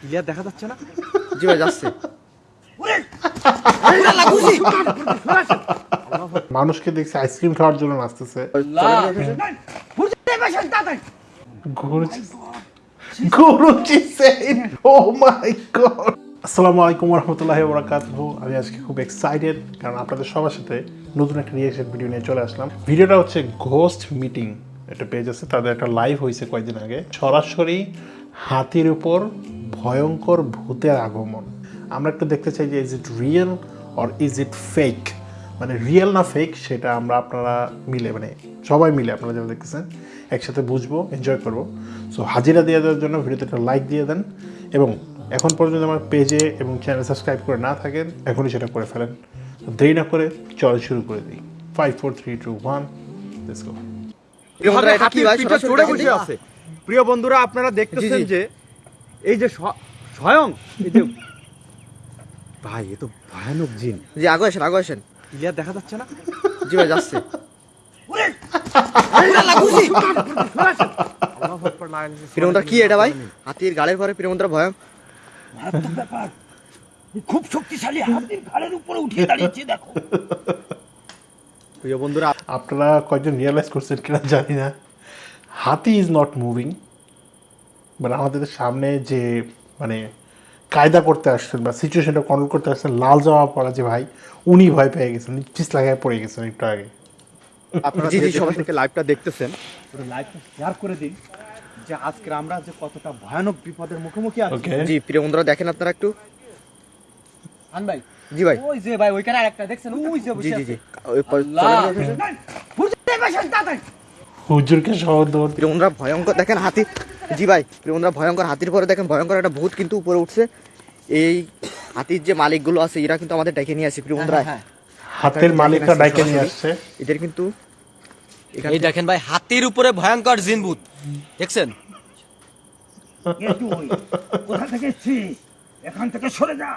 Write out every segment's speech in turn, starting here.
Clear দেখা যাচ্ছে না? জি ভাই যাচ্ছে। মানুষকে দেখছি আইসক্রিম খাওয়ার জন্য নাচতেছে। oh my god আসসালামু আলাইকুম রহমতুল্লাহি বরাকাতুহু আমি আজকে খুব এক্সাইটেড কারণ আপনাদের সবার সাথে নতুন একটা রিয়েকশন ভিডিও নিয়ে চলে আসলাম। ভিডিওটা হচ্ছে ঘোস্ট মিটিং একটা পেজ আছে তাদের একটা লাইভ হয়েছে কয়েকদিন আগে। সরাসরি হাতির উপর ভয়ঙ্কর ভূতের আগমন। আমরা একটু দেখতে চাই যে is it real or is it fake মানে রিয়েল না ফেক সেটা আমরা আপনারা মিলে মানে সবাই মিলে আপনারা যারা দেখতেছেন একসাথে বুঝব এনজয় করব। সো হাজিরা দিয়ে দেওয়ার জন্য ভিডিওতে একটা লাইক দিয়ে দেন এবং এখন পর্যন্ত আমার পেজে এবং চ্যানেল সাবস্ক্রাইব করে না থাকেন এখনই সেটা করে ফেলেন। তো দেরি না করে চল শুরু করে দিই। Five four three two one let's go প্রিয় বন্ধুরা, আপনারা দেখতেছেন। যে এই যে স্বয়ং এই যে ভাই এ তো ভয়ানক জিন। জি আগে আসেন আগে আসেন। ক্লিয়ার দেখা যাচ্ছে না? জি ভাই যাচ্ছে। প্রিয়মন্ত্রা কি এটা ভাই? হাতির গালের পরে প্রিয়মন্ত্রা ভয়। খুব শক্তিশালী হাতির ঘাড়ের উপরে উঠিয়ে দাঁড়িয়েছে দেখো। প্রিয় বন্ধুরা আপনারা কয়েকজন রিয়েলাইজ করছেন কিনা জানি না। হাতি ইজ নট মুভিং মানে আমাদের সামনে যে মানে কায়দা করতে আসছেন বা সিচুয়েশনটা কন্ট্রোল করতে আসছেন লাল জামা পরা যে ভাই উনি ভয় পেয়ে গেছেন পিস লাগায় পড়ে গেছেন একটু আগে আপনারা জি, যে জি, সবাই- থেকে লাইভটা দেখতেছেন লাইভটা শেয়ার করে দিন যে আজকে আমরা যে কতটা ভয়ানক বিপদের মুখোমুখি আছি ওকে জি প্রিয় বন্ধুরা দেখেন আপনারা একটু আন ভাই জি ভাই ওই যে ভাই ওইখানে আরেকটা দেখছেন ওই যে জি বসে জি আছে। জি হুজুরকে শহর দৌড় ভয়ঙ্কর দেখেন হাতি। জি ভাই প্রিয় ভয়ঙ্কর হাতির পরে দেখেন ভয়ঙ্কর একটা ভূত কিন্তু উপরে উঠছে। এই হাতির যে মালিকগুলো আছে এরা কিন্তু আমাদের ডেকে নিয়ে আসে প্রিয় বন্ধুরা হ্যাঁ, হাতের মালিকটা ডাইকে নিয়ে আসছে। এদের কিন্তু এখান এই দেখেন ভাই হাতির উপরে ভয়ঙ্কর জিনভূত দেখছেন? কে তুই? কোথা থেকে এখান থেকে সরে যা।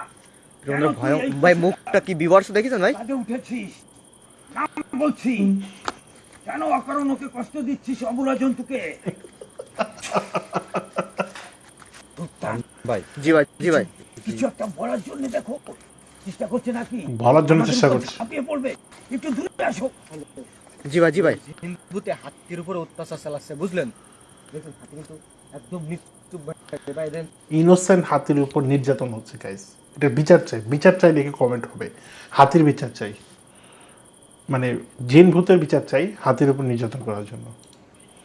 প্রিয় ভয় ভাই মুখটা কি বিবর্ষ দেখেছেন ভাই? উঠেছিস। বলছি। কেন অকারণ ওকে কষ্ট দিচ্ছিস অবলা জন্তুকে? ভাই জি ভাই জি ভাই। কিছু একটা বলার জন্য দেখো চেষ্টা করছে নাকি? বলার জন্য চেষ্টা করছে। ঝাঁপিয়ে পড়বে। একটু দূরে আসো। জি ভাই জি ভাই। জিনভূতে হাতির উপরে অত্যাচার চালাচ্ছে বুঝলেন? দেখুন হাতি কিন্তু একদম মৃত্যু ভাই দেন। ইনোসেন্ট হাতির উপর নির্যাতন হচ্ছে গাইস এটা বিচার চাই। বিচার চাই দেখে কমেন্ট হবে? হাতির বিচার চাই। মানে জিন ভূতের বিচার চাই হাতির উপর নির্যাতন করার জন্য।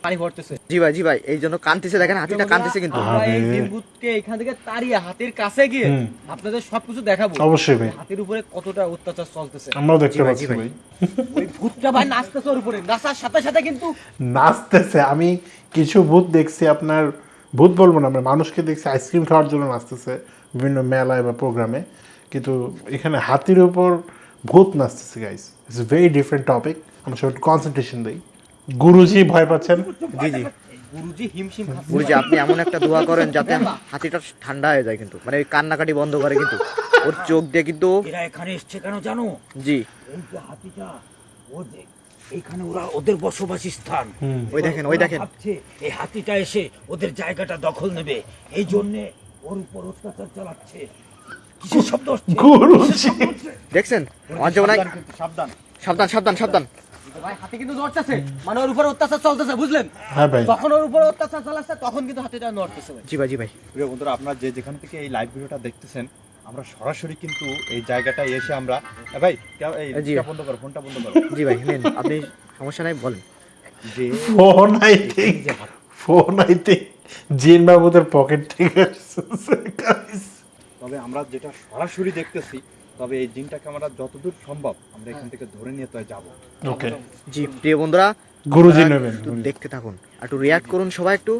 পানি ভরতেছে। জি ভাই জি ভাই এই জন্য কান্তিছে দেখেন হাতিটা কান্তিছে কিন্তু। আমরা এই জিনভূতকে এখান থেকে তাড়িয়ে হাতির কাছে গিয়ে আপনাদের সবকিছু দেখাবো। অবশ্যই ভাই। হাতির উপরে কতটা অত্যাচার চলতেছে। আমরাও দেখতে পাচ্ছি ভাই। ওই ভূতটা ভাই নাচতেছে ওর উপরে। নাচার সাথে সাথে কিন্তু নাচতেছে। আমি কিছু ভূত দেখছি আপনার ভূত বলব না আমরা মানুষকে দেখছি আইসক্রিম খাওয়ার জন্য নাচতেছে বিভিন্ন মেলায় বা প্রোগ্রামে। কিন্তু এখানে হাতির উপর ভূত নাচতেছে guys it's very different topic আমরা সব একটু কনসেন্ট্রেশন দিই গুরুজি ভয় পাচ্ছেন? জি জি। গুরুজি হিমশিম গুরুজি আপনি এমন একটা দোয়া করেন যাতে হাতিটা ঠান্ডা হয়ে যায় কিন্তু। মানে কান্নাকাটি বন্ধ করে কিন্তু। ওর চোখ দিয়ে কিন্তু এরা এখানে এসছে কেন জানো? জি। এই যে হাতিটা ও যে এইখানে ওরা ওদের বসবাসী স্থান। ওই দেখেন ওই দেখেন। ভাবছে এই হাতিটা এসে ওদের জায়গাটা দখল নেবে। এই জন্য ওর উপর অত্যাচার চালাচ্ছে। কিসের শব্দ হচ্ছে? গুরুজি দেখছেন? আমার যেমন সাবধান সাবধান। সাবধান সাবধান সাবধান। ভাই হাতি কিন্তু নড়তেছে। মানে ওর উপরে অত্যাচার চলতেছে বুঝলেন? হ্যাঁ ভাই। যখন ওর উপরে অত্যাচার চালাচ্ছে তখন কিন্তু হাতিটা নড়তেছে ভাই। জি ভাই জি ভাই। প্রিয় বন্ধুরা আপনারা যে যেখান থেকে এই লাইভ ভিডিওটা দেখতেছেন আমরা সরাসরি কিন্তু এই জায়গাটায় এসে আমরা ভাই এই ফোনটা বন্ধ করো ফোনটা বন্ধ করো। জি ভাই নেন আপনি সমস্যা নাই বলেন। যে phone I think phone I think জিন বাবুদের পকেট থেকে। তবে আমরা যেটা সরাসরি দেখতেছি তবে এই জিনটাকে আমরা যতদূর সম্ভব আমরা এখান থেকে ধরে নিয়ে তো যাব। ওকে। জি প্রিয় বন্ধুরা গুরুজি নেবেন দেখতে থাকুন আর একটু রিয়াক্ট করুন সবাই একটু।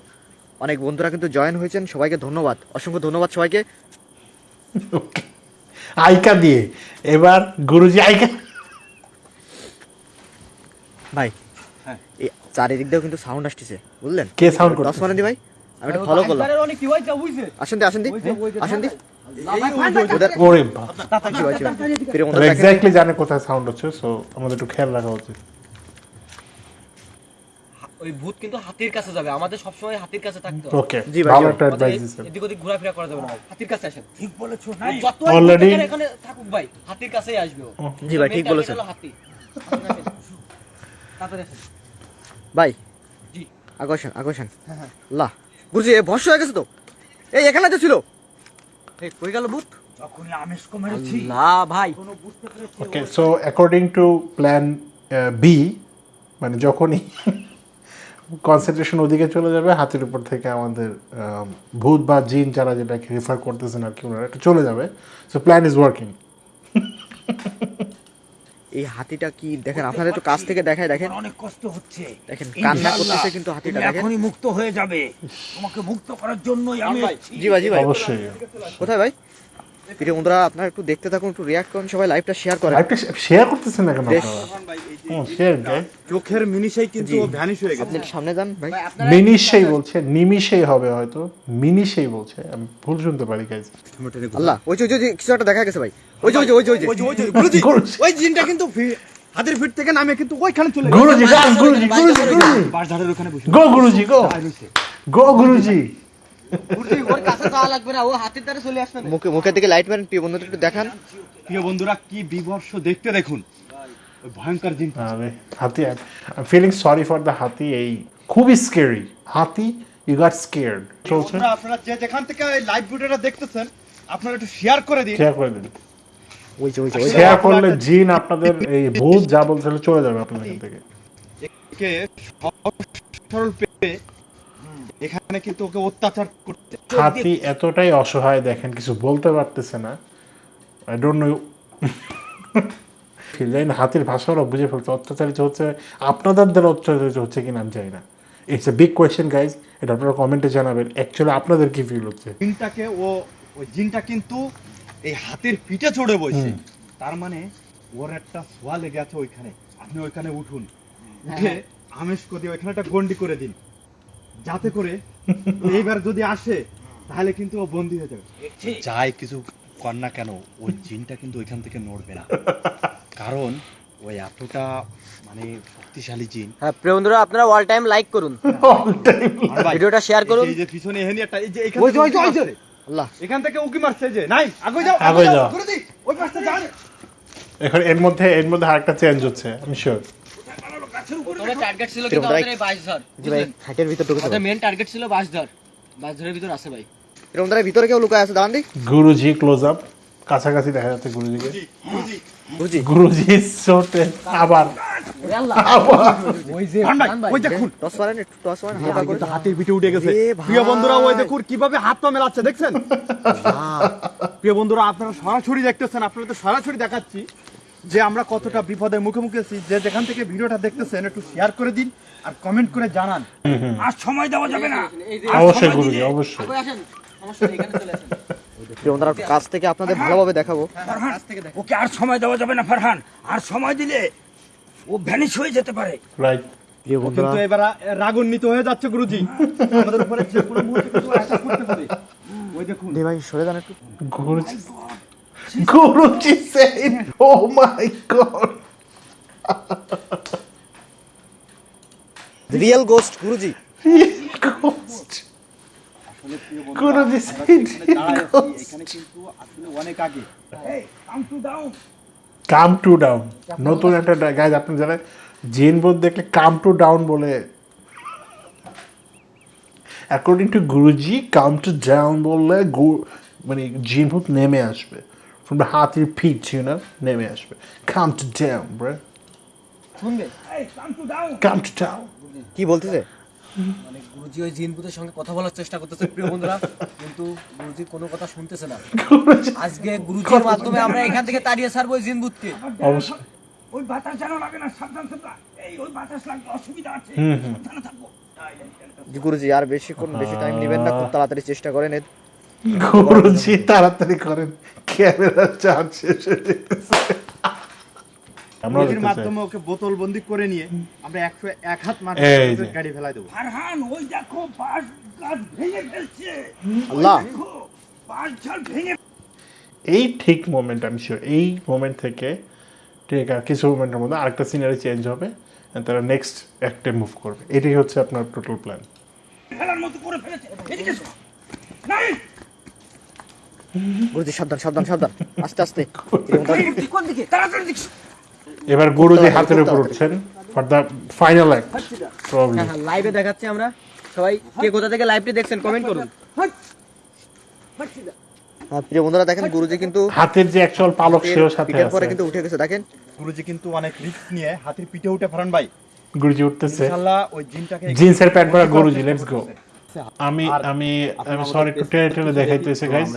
অনেক বন্ধুরা কিন্তু জয়েন হয়েছেন সবাইকে ধন্যবাদ অসংখ্য ধন্যবাদ সবাইকে। আইকা দিয়ে এবার গুরুজি আইকা। ভাই হ্যাঁ। এই চারিদিক দিয়েও কিন্তু সাউন্ড আসতেছে বুঝলেন? কে সাউন্ড দশ করছে মানে দি ভাই আমি একটু ফলো করলাম। আসেন দি আসেন দি আসেন দি। এক্স্যাক্টলি জানে কোথায় সাউন্ড হচ্ছে সো আমাদের একটু খেয়াল রাখা উচিত। ওই ভূত কিন্তু হাতির কাছে যাবে আমাদের সবসময় হাতির কাছে থাকতে হবে। ওকে জি ভাই, ভালো একটা অ্যাডভাইস দিচ্ছেন এদিক ওদিক ঘোরাফেরা করা যাবে না হাতির কাছে আসেন। ঠিক বলেছ নাই যত Already- এখানে থাকুক ভাই হাতির কাছেই আসবে ও। জি ভাই, ঠিক বলেছেন। হাতি। আসেন। ভাই। জি। আকর্ষণ আকর্ষণ। লা। গুরুজি এ হয়ে গেছে তো। এই এখানে তো ছিল। কই গেল ভূত? না ভাই। Okay so according to plan B মানে যখনই কনসেন্ট্রেশন ওদিকে চলে যাবে হাতের উপর থেকে আমাদের আম, ভূত বা জিন যারা যেটাকে রেফার করতেছেন আর কি ওনারা এটা চলে যাবে। সো প্ল্যান ইজ ওয়ার্কিং এই হাতিটা কি দেখেন আপনারা একটু কাছ থেকে দেখায় দেখেন। অনেক কষ্ট হচ্ছে। দেখেন, কান্না করতেছে কিন্তু হাতিটা, দেখেন। এখনই মুক্ত হয়ে যাবে। তোমাকে মুক্ত করার জন্যই আমি জি ভাই জি ভাই। অবশ্যই। কোথায় ভাই? প্রিয় বন্ধুরা আপনারা একটু দেখতে থাকুন একটু রিয়াক্ট করুন সবাই লাইভটা শেয়ার করেন। লাইভটা শেয়ার করতেছেন না কেন? শেয়ার চোখের মিনিশেই কিন্তু ভ্যানিশ হয়ে গেছে। আপনি সামনে যান ভাই। মিনিশেই বলছে নিমিশেই হবে হয়তো। মিনিশেই বলছে আমি ভুল শুনতে পারি গাইজ আল্লাহ ওই যে ওই যে কিছু একটা দেখা গেছে ভাই। ওই যে ওই যে ওই যে ওই যে। ওই যে ওই গুরুজি গুরুজি। ওই জিনটা কিন্তু হাতের ফিট থেকে নামে কিন্তু ওইখানে চলে গুরুজি গুরুজি গুরুজি গুরুজি। বাসধারের ওখানে বসে। গো গুরুজি গো। গো গুরুজি। ওর কাছে যাওয়া লাগবে না ও হাতির দ্বারা চলে আসবে। মুখে মুখের দিকে লাইট মারেন প্রিয় বন্ধুরা একটু দেখান। প্রিয় বন্ধুরা কি বিভর্ষ দেখতে দেখুন। ভয়ঙ্কর জিন হাতি ফিলিং সরি ফর দ্য হাতি এই খুবই স্কেরি হাতি ইউ গট স্কেয়ার্ড চলছে? আপনারা যে যেখান থেকে এই লাইভ ভিডিওটা দেখতেছেন আপনারা একটু শেয়ার করে দিন। শেয়ার করে দিন। ওই যে ওই যে শেয়ার করলে জিন আপনাদের এই ভূত যা বলছিল চলে যাবে আপনাদের থেকে। কে সরল পেয়ে এখানে কিন্তু ওকে অত্যাচার করতে। হাতি এতটাই অসহায় দেখেন কিছু বলতে পারতেছে না। আই ডোন্ট নো জানি হাতির ভাষা ওরা বুঝে ফেলছে। অত্যাচারিত হচ্ছে আপনাদের দ্বারা অত্যাচারিত হচ্ছে কিনা আমি জানি না। It's a big question guys এটা আপনারা কমেন্টে জানাবেন। অ্যাকচুয়ালি আপনাদের কি ফিল হচ্ছে? জিনটাকে ও ওই জিনটা কিন্তু এই হাতের পিঠে চড়ে বসে তার মানে ওর একটা সোয়া লেগে আছে ওইখানে। আপনি ওইখানে উঠুন। উঠে আমেশ করে ওইখানে একটা গন্ডি করে দিন। যাতে করে এইবার যদি আসে তাহলে কিন্তু ও বন্দি হয়ে যাবে? যাই কিছু কর না কেন ওই জিনটা কিন্তু ওইখান থেকে নড়বে না। কারণ ওই এতটা মানে শক্তিশালী জিন। হ্যাঁ প্রিয় বন্ধুরা আপনারা অল টাইম লাইক করুন। ভিডিওটা শেয়ার করুন। এই যে পিছনে এখানে একটা এই যে এখান ওই যে, থেকে ওই যে, ওই যে। আল্লাহ। এখান থেকে উকি মারছে যে। নাই আগে যাও আগে যাও। ওই পাশটা যান। এখন এর মধ্যে এর মধ্যে আরেকটা চেঞ্জ হচ্ছে আমি শিওর তোমরা টার্গেট ছিল কিন্তু কিন্তু আমাদের আমাদের এই বাসধর জি ভাই হাটের ভিতর ঢুকেছে আমাদের মেন টার্গেট ছিল বাসধর বাসধরের ভিতর আছে ভাই। প্রিয় বন্ধুরা ভিতরে কেউ লুকায় আছে? দাঁড়ান দি। গুরুজি ক্লোজ আপ কাছাকাছি দেখা যাচ্ছে গুরুজিকে। বুঝি গুরুজি। চোটে আবার। ওই যে ভাই, ওই দেখুন। টস মারেন একটু টস মারেন হালকা করে। কিন্তু হাতের পিঠে উঠে গেছে। প্রিয় বন্ধুরা ওই দেখুন কীভাবে হাত পা মেলাচ্ছে দেখছেন? প্রিয় বন্ধুরা আপনারা সরাসরি দেখতেছেন আপনারা তো সরাসরি দেখাচ্ছি। যে আমরা কতটা বিপদের মুখে মুখে আছি যে যেখান থেকে ভিডিওটা দেখতেছেন একটু শেয়ার করে দিন আর কমেন্ট করে জানান। আর সময় দেওয়া যাবে না। অবশ্যই গুরুজি অবশ্যই। কই আসেন সমস্যা নেই এখানে চলে আসেন। প্রিয় বন্ধুরা একটু কাছ থেকে আপনাদের ভালোভাবে দেখাবো। ফারহান কাছ থেকে দেখেন। ওকে আর সময় দেওয়া যাবে না ফারহান। আর সময় দিলে ও ভ্যানিশ হয়ে যেতে পারে। রাইট কিন্তু এবার রাগান্বিত হয়ে যাচ্ছে গুরুজি। আমাদের উপরে যে কোনো মুহূর্তে কিন্তু attack করতে পারে। ওই দেখুন। ভাই সরে যান একটু। Guruji. Guruji said oh my god. Real ghost Guruji. Ghost. said কিন্তু আসলে অনেক আগে। এই come to down come to down নতুন একটা গাইজ আপনি জানেন জিন বোধ দেখলে কাম টু ডাউন বলে। According to Guruji come to down বললে মানে জিন ভূত নেমে আসবে। ফ্রম দ্য হাতির ফিট ইউ না নেমে আসবে কাম টু ডাউন ব্রে শুনবে এই come to down come to down কি বলতেছে? মানে গুরুজি ওই জিনপুতের সঙ্গে কথা বলার চেষ্টা করতেছে প্রিয় বন্ধুরা। কিন্তু গুরুজি কোনো কথা শুনতেছে না। আজকে গুরুজির মাধ্যমে আমরা এখান থেকে তাড়িয়ে ছাড়বো ওই জিনপুতকে অবশ্যই। ওই বাতাস যেন লাগে না সাবধান সাবধান এই ওই বাতাস লাগবে অসুবিধা আছে। সাবধানে থাকব। গুরুজি আর বেশিক্ষণ বেশি টাইম নেবেন না। খুব তাড়াতাড়ি চেষ্টা করেন গুরুজি তাড়াতাড়ি করেন। ক্যামেরা চার্জ শেষ হয়ে যেতেছে আমরা গুরুজির মাধ্যমে ওকে বোতল বন্দি করে নিয়ে আমরা একশো এক হাত মাঠে এই গাড়ি ফেলাই দেবো। ফারহান ওই দেখো বাঁশ গাছ ভেঙে ফেলছে। আল্লাহ। দেখো বাঁশ ভেঙে এই ঠিক মোমেন্ট আমি শিওর এই মোমেন্ট থেকে ঠিক আর কিছু মোমেন্টের মধ্যে আরেকটা সিনারি চেঞ্জ হবে তারা নেক্সট অ্যাক্টে মুভ করবে। এটাই হচ্ছে আপনার টোটাল প্ল্যান ফেলার মতো করে ফেলেছে। এদিকে। গুরুজি সাবধান সাবধান সাবধান। আস্তে আস্তে। এবার গুরুজি হাতের উপর উঠছেন for the final act problem লাইভে দেখাচ্ছি আমরা। সবাই কে কোথা থেকে লাইভটি দেখছেন কমেন্ট করুন। হ্যাঁ, প্রিয় বন্ধুরা দেখেন গুরুজি কিন্তু হাতের যে অ্যাকচুয়াল পালক সেও সাথে পিঠের পরে কিন্তু উঠে গেছে। দেখেন গুরুজি কিন্তু অনেক রিস্ক নিয়ে হাতির পিঠে উঠে ফারান ভাই। গুরুজি উঠতেছে। ইনশাআল্লাহ ওই জিনটাকে জিন্সের প্যান্ট পরা গুরুজি লেটস গো আমি আমি আমি সরি একটু page টেনে টেনে দেখি, গাইস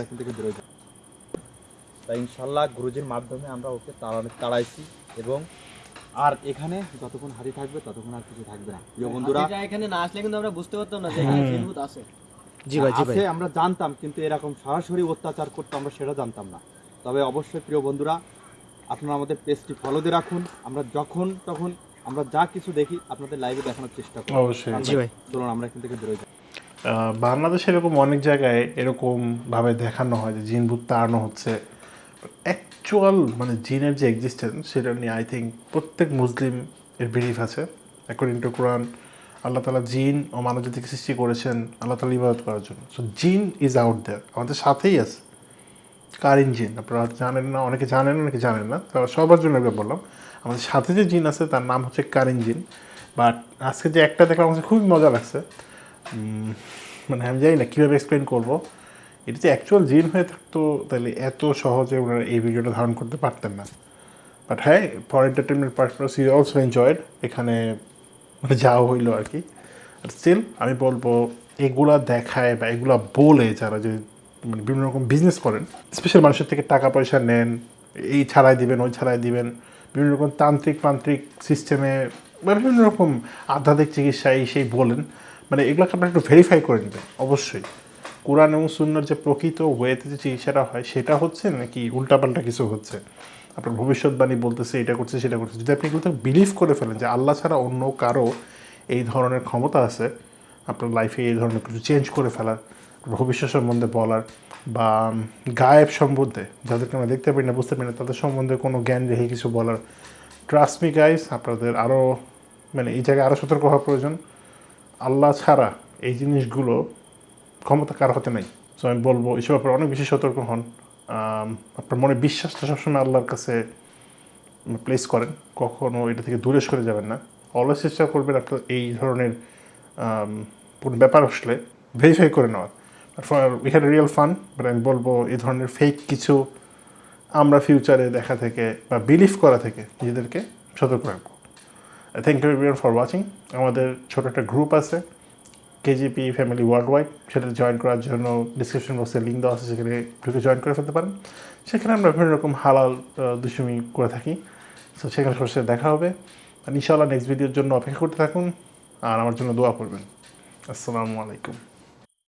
তাই ইনশাল্লাহ গুরুজির মাধ্যমে আমরা ওকে তাড়া- তাড়াইছি এবং আর এখানে যতক্ষণ হাতি থাকবে ততক্ষণ আর কিছু থাকবে না। প্রিয় বন্ধুরা এখানে না আসলে কিন্তু আমরা বুঝতে পারতাম না যে এখানে জিনভূত আছে। জি ভাই জি ভাই। আমরা জানতাম কিন্তু এরকম সরাসরি অত্যাচার করতে আমরা সেটা জানতাম না। তবে অবশ্যই প্রিয় বন্ধুরা আপনারা আমাদের পেজটি ফলো দিয়ে রাখুন। আমরা যখন তখন আমরা যা কিছু দেখি আপনাদের লাইভে দেখানোর চেষ্টা করি অবশ্যই। জি ভাই। চলুন আমরা এখান থেকে বেরোই। যাই বাংলাদেশে এরকম অনেক জায়গায় এরকম ভাবে দেখানো হয় যে জিন ভূত তাড়ানো হচ্ছে। অ্যাকচুয়াল মানে জিনের যে এক্সিস্টেন্স সেটা নিয়ে আই থিঙ্ক প্রত্যেক মুসলিম এর বিলিফ আছে। অ্যাকর্ডিং টু কোরআন আল্লাহ তালা জিন ও মানব জাতিকে সৃষ্টি করেছেন আল্লাহ তালা ইবাদত করার জন্য। সো জিন ইজ আউট দেয়ার আমাদের সাথেই আছে। কারিন জিন। আপনারা জানেন না, অনেকে জানেন অনেকে জানেন না। তো সবার জন্য একবার বললাম। আমাদের সাথে যে জিন আছে, তার নাম হচ্ছে কারিন জিন। বাট আজকে যে একটা দেখলাম আমার খুবই মজা লাগছে। মানে আমি জানি না, কীভাবে এক্সপ্লেন করব? এটা যে অ্যাকচুয়াল জিন হয়ে থাকতো, তাহলে এত সহজে ওনারা এই ভিডিওটা ধারণ করতে পারতেন না। বাট হ্যাঁ for entertainment purpose you also enjoyed এখানে মানে যাওয়া হইল আর কি। আর স্টিল আমি বলব, এগুলা দেখায় বা এগুলা বলে যারা যে মানে বিভিন্ন রকম বিজনেস করেন স্পেশাল মানুষের থেকে টাকা পয়সা নেন, এই ছাড়াই দিবেন, ওই ছাড়াই দিবেন, বিভিন্ন রকম তান্ত্রিক মান্ত্রিক সিস্টেমে বা বিভিন্ন রকম আধ্যাত্মিক চিকিৎসা এই সেই বলেন মানে এগুলোকে আপনারা একটু ভেরিফাই করে নেবেন, অবশ্যই। কোরআন এবং সুন্নার যে প্রকৃত ওয়েতে যে চিকিৎসাটা হয়, সেটা হচ্ছে নাকি উল্টাপাল্টা কিছু হচ্ছে? আপনার ভবিষ্যৎবাণী বলতেছে, এটা করছে, সেটা করছে। যদি আপনি এগুলোতে বিলিভ করে ফেলেন যে আল্লাহ ছাড়া অন্য কারও এই ধরনের ক্ষমতা আছে, আপনার লাইফে এই ধরনের কিছু চেঞ্জ করে ফেলার ভবিষ্যৎ সম্বন্ধে বলার, বা গায়েব সম্বন্ধে, যাদেরকে আমরা দেখতে পারি না, বুঝতে পারি না, তাদের সম্বন্ধে কোনো জ্ঞান রেখে কিছু বলার। ট্রাস্ট মি গাইস আপনাদের আরও মানে এই জায়গায় আরও সতর্ক হওয়া প্রয়োজন। আল্লাহ ছাড়া এই জিনিসগুলো ক্ষমতা কার হতে নাই। সো আমি বলব এসব ব্যাপারে অনেক বেশি সতর্ক হন। আপনার মনে বিশ্বাসটা সবসময় আল্লাহর কাছে প্লেস করেন। কখনো এটা থেকে দূরে সরে যাবেন না। অলওয়েজ চেষ্টা করবেন আপনার এই ধরনের কোনো ব্যাপার আসলে ভেরিফাই করে নেওয়ার। We had real fun but আমি বলব, এই ধরনের ফেক কিছু আমরা ফিউচারে দেখা থেকে বা বিলিভ করা থেকে নিজেদেরকে সতর্ক রাখব। Thank you everyone for watching আমাদের ছোটো একটা গ্রুপ আছে কেজিপি ফ্যামিলি ওয়ার্ল্ড ওয়াইড সেটা জয়েন করার জন্য ডিসক্রিপশন বক্সে লিঙ্ক দেওয়া আছে, সেখানে ঢুকে জয়েন করে ফেলতে পারেন। সেখানে আমরা বিভিন্ন রকম হালাল দুষ্টুমি করে থাকি। সো সেখানে সবার সাথে দেখা হবে। আর ইনশাআল্লাহ নেক্সট ভিডিওর জন্য অপেক্ষা করতে থাকুন। আর আমার জন্য দোয়া করবেন। আসসালামু আলাইকুম।